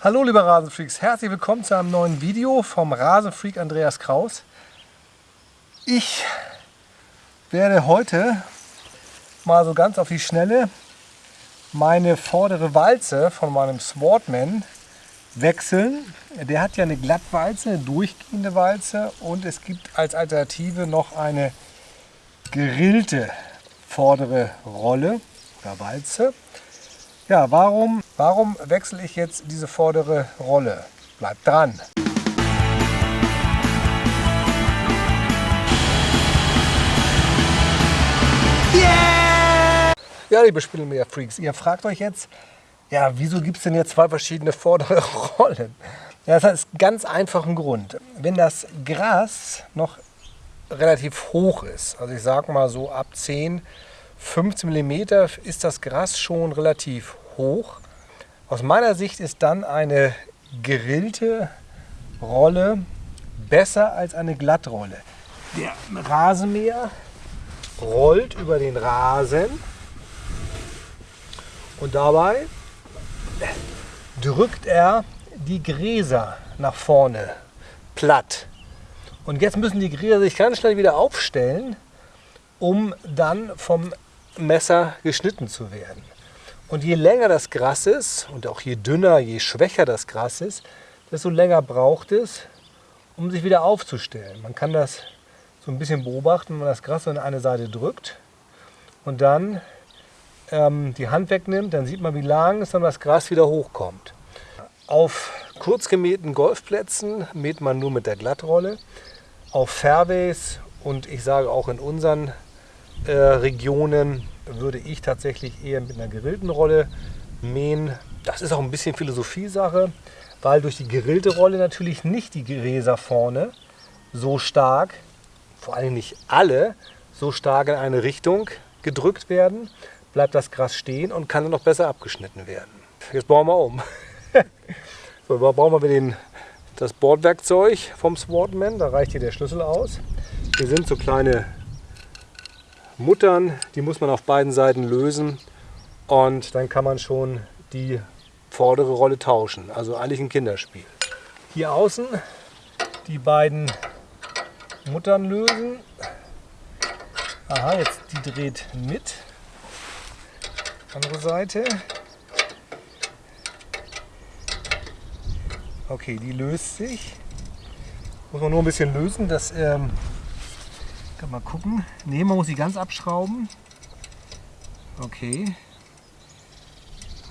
Hallo liebe Rasenfreaks, herzlich willkommen zu einem neuen Video vom Rasenfreak Andreas Kraus. Ich werde heute mal so ganz auf die Schnelle meine vordere Walze von meinem Swordman wechseln. Der hat ja eine Glattwalze, eine durchgehende Walze und es gibt als Alternative noch eine gerillte vordere Rolle oder Walze. Ja, warum, warum wechsle ich jetzt diese vordere Rolle? Bleibt dran! Yeah! Ja, liebe Spielmeer-Freaks, ihr fragt euch jetzt, ja, wieso gibt es denn jetzt zwei verschiedene vordere Rollen? Ja, das hat einen ganz einfachen Grund. Wenn das Gras noch relativ hoch ist, also ich sage mal so ab 10, 15 mm ist das Gras schon relativ hoch. Aus meiner Sicht ist dann eine gerillte Rolle besser als eine Glattrolle. Der Rasenmäher rollt über den Rasen und dabei drückt er die Gräser nach vorne platt. Und jetzt müssen die Gräser sich ganz schnell wieder aufstellen, um dann vom Messer geschnitten zu werden. Und je länger das Gras ist und auch je dünner, je schwächer das Gras ist, desto länger braucht es, um sich wieder aufzustellen. Man kann das so ein bisschen beobachten, wenn man das Gras an eine Seite drückt und dann ähm, die Hand wegnimmt, dann sieht man, wie langsam das Gras wieder hochkommt. Auf kurz gemähten Golfplätzen mäht man nur mit der Glattrolle. Auf Fairways und ich sage auch in unseren äh, Regionen würde ich tatsächlich eher mit einer gerillten Rolle mähen. Das ist auch ein bisschen Philosophie-Sache, weil durch die gerillte Rolle natürlich nicht die Gräser vorne so stark, vor allem nicht alle, so stark in eine Richtung gedrückt werden, bleibt das Gras stehen und kann dann noch besser abgeschnitten werden. Jetzt bauen wir um. so, da brauchen wir den, das Bordwerkzeug vom Swordman, da reicht hier der Schlüssel aus. Hier sind so kleine Muttern, die muss man auf beiden Seiten lösen und dann kann man schon die vordere Rolle tauschen. Also eigentlich ein Kinderspiel. Hier außen die beiden Muttern lösen. Aha, jetzt die dreht mit. Andere Seite. Okay, die löst sich. Muss man nur ein bisschen lösen, dass ähm, kann mal gucken. Ne, man muss sie ganz abschrauben. Okay.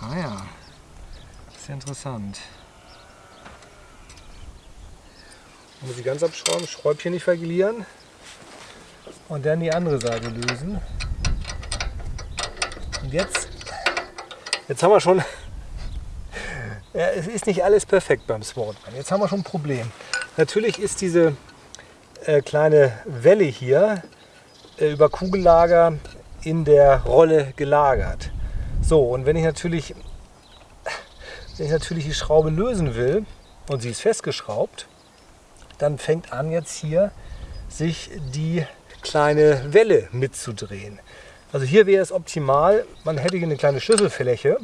Ah ja, sehr interessant. Man muss sie ganz abschrauben, Schräubchen nicht verlieren und dann die andere Seite lösen. Und jetzt, jetzt haben wir schon, ja, es ist nicht alles perfekt beim Sportman. Jetzt haben wir schon ein Problem. Natürlich ist diese äh, kleine Welle hier äh, über Kugellager in der Rolle gelagert. So, und wenn ich natürlich, wenn ich natürlich die Schraube lösen will und sie ist festgeschraubt, dann fängt an jetzt hier sich die kleine Welle mitzudrehen. Also hier wäre es optimal, man hätte hier eine kleine Schlüsselfläche,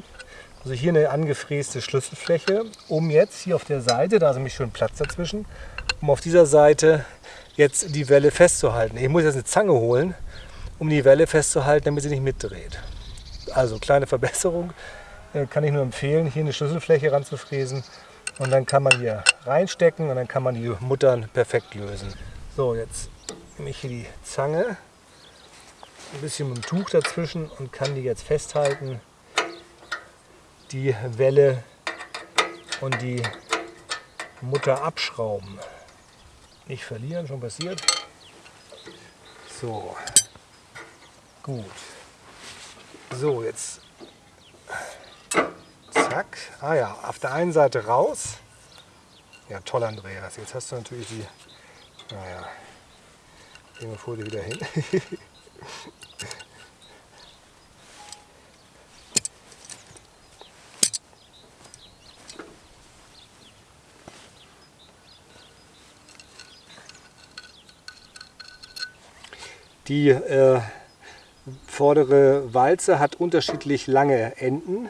also hier eine angefräste Schlüsselfläche, um jetzt hier auf der Seite, da ist nämlich schön Platz dazwischen, um auf dieser Seite jetzt die Welle festzuhalten. Ich muss jetzt eine Zange holen, um die Welle festzuhalten, damit sie nicht mitdreht. Also kleine Verbesserung, äh, kann ich nur empfehlen, hier eine Schlüsselfläche ranzufräsen und dann kann man hier reinstecken und dann kann man die Muttern perfekt lösen. So, jetzt nehme ich hier die Zange, ein bisschen mit dem Tuch dazwischen und kann die jetzt festhalten, die Welle und die Mutter abschrauben. Nicht verlieren, schon passiert. So, gut. So, jetzt zack. Ah ja, auf der einen Seite raus. Ja, toll, Andreas. Jetzt hast du natürlich die. Naja, gehen wir vor dir wieder hin. Die äh, vordere Walze hat unterschiedlich lange Enden.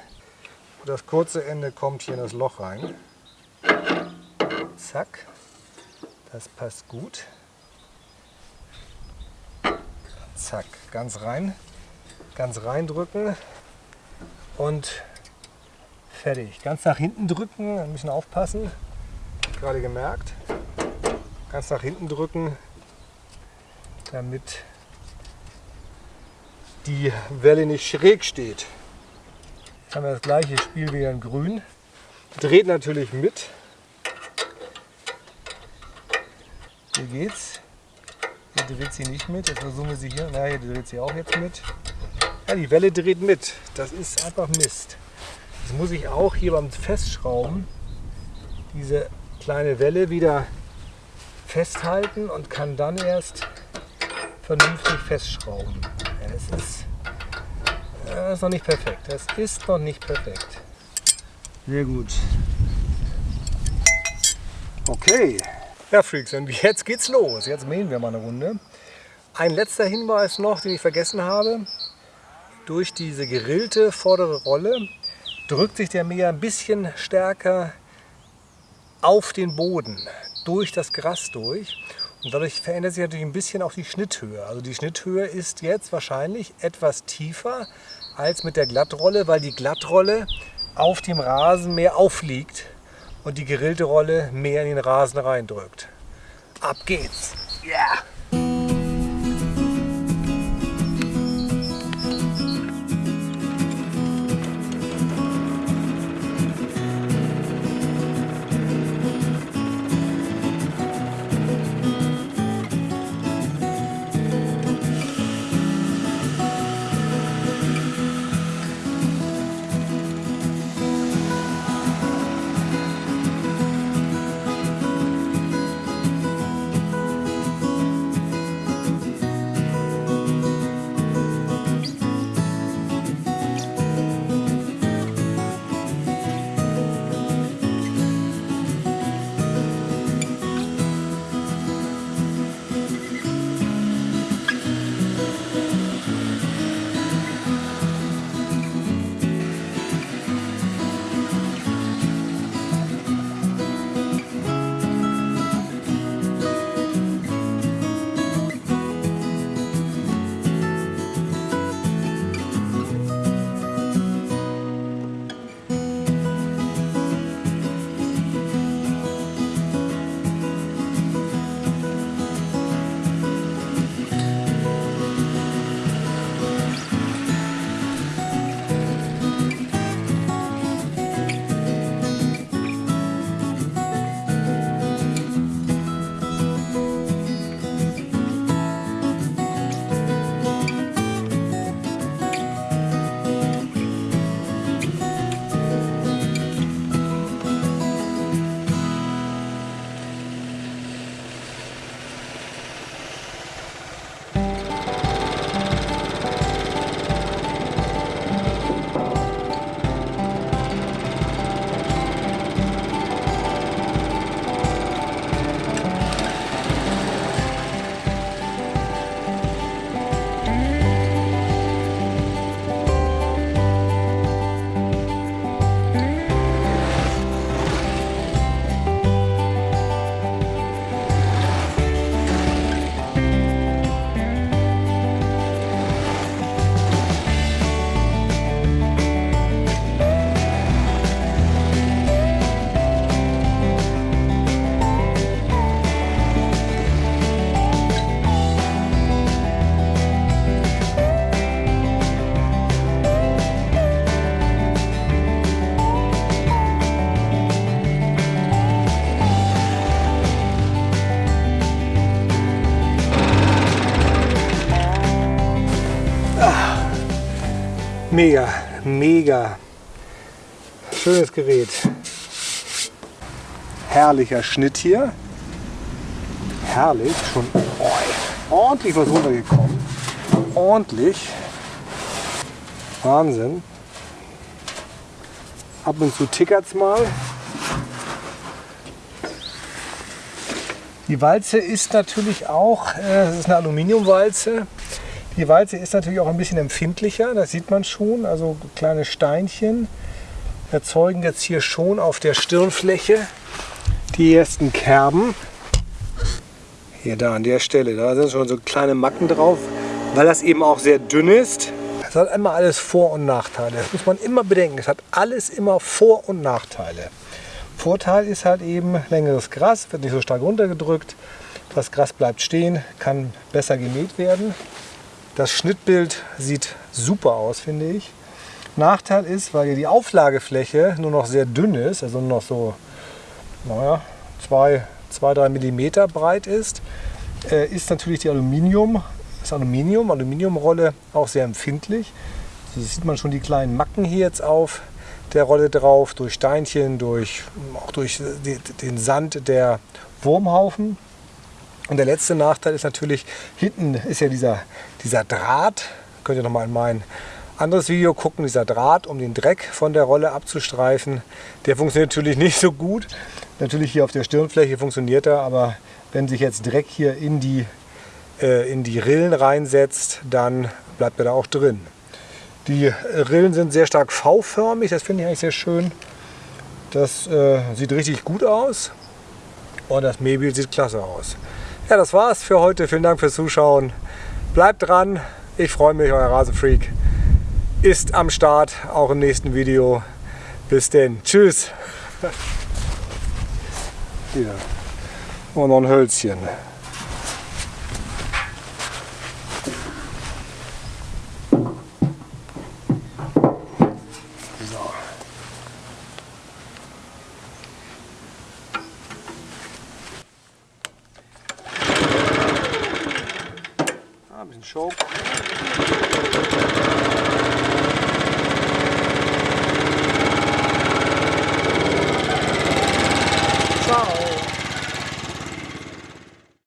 Das kurze Ende kommt hier in das Loch rein. Zack. Das passt gut. Zack, ganz rein. Ganz reindrücken und fertig. Ganz nach hinten drücken, ein bisschen aufpassen. Gerade gemerkt. Ganz nach hinten drücken, damit die Welle nicht schräg steht. Jetzt haben wir das gleiche Spiel wieder in grün. Dreht natürlich mit. Hier geht's. Hier dreht sie nicht mit. Jetzt versuchen wir sie hier. Na, hier dreht sie auch jetzt mit. Ja, die Welle dreht mit. Das ist einfach Mist. Jetzt muss ich auch hier beim Festschrauben diese kleine Welle wieder festhalten und kann dann erst vernünftig festschrauben. Das, ist, das ist noch nicht perfekt. Das ist noch nicht perfekt. Sehr gut. Okay. Ja, Freaks, und jetzt geht's los. Jetzt mähen wir mal eine Runde. Ein letzter Hinweis noch, den ich vergessen habe. Durch diese gerillte vordere Rolle drückt sich der Mäher ein bisschen stärker auf den Boden, durch das Gras durch. Und dadurch verändert sich natürlich ein bisschen auch die Schnitthöhe. Also die Schnitthöhe ist jetzt wahrscheinlich etwas tiefer als mit der Glattrolle, weil die Glattrolle auf dem Rasen mehr aufliegt und die gerillte Rolle mehr in den Rasen reindrückt. Ab geht's! Yeah! Mega, mega. Schönes Gerät. Herrlicher Schnitt hier. Herrlich. Schon ordentlich was runtergekommen. Ordentlich. Wahnsinn. Ab und zu tickert es mal. Die Walze ist natürlich auch, äh, das ist eine Aluminiumwalze. Die Walze ist natürlich auch ein bisschen empfindlicher, das sieht man schon, also kleine Steinchen. erzeugen jetzt hier schon auf der Stirnfläche die ersten Kerben. Hier da an der Stelle, da sind schon so kleine Macken drauf, weil das eben auch sehr dünn ist. Es hat immer alles Vor- und Nachteile. Das muss man immer bedenken. Es hat alles immer Vor- und Nachteile. Vorteil ist halt eben längeres Gras, wird nicht so stark runtergedrückt. Das Gras bleibt stehen, kann besser gemäht werden. Das Schnittbild sieht super aus, finde ich. Nachteil ist, weil hier die Auflagefläche nur noch sehr dünn ist, also nur noch so naja, 2-3 mm breit ist, äh, ist natürlich die Aluminium, das Aluminium, Aluminiumrolle auch sehr empfindlich. Also sieht man schon die kleinen Macken hier jetzt auf der Rolle drauf, durch Steinchen, durch, auch durch den Sand der Wurmhaufen. Und der letzte Nachteil ist natürlich, hinten ist ja dieser, dieser Draht, könnt ihr nochmal in mein anderes Video gucken, dieser Draht, um den Dreck von der Rolle abzustreifen. Der funktioniert natürlich nicht so gut. Natürlich hier auf der Stirnfläche funktioniert er, aber wenn sich jetzt Dreck hier in die, äh, in die Rillen reinsetzt, dann bleibt er da auch drin. Die Rillen sind sehr stark V-förmig, das finde ich eigentlich sehr schön. Das äh, sieht richtig gut aus und das Mähbild sieht klasse aus. Ja, das war's für heute. Vielen Dank fürs Zuschauen. Bleibt dran. Ich freue mich, euer Rasenfreak ist am Start, auch im nächsten Video. Bis denn. Tschüss. Hier. Und noch ein Hölzchen. Show.